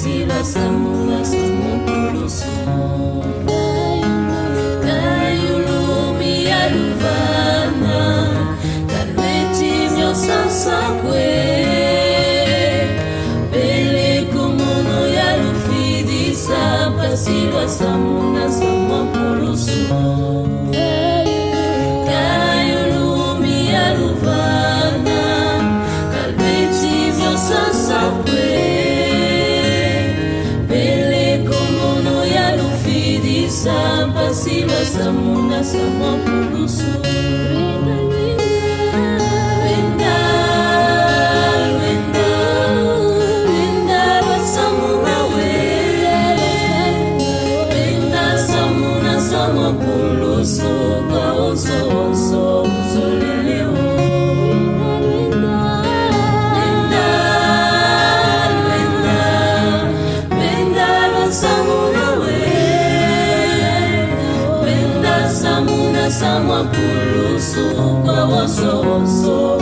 sila samula samukulu sumurayuna kayulumi aluvana pasives amuna samo pulusu. Supa, so, so.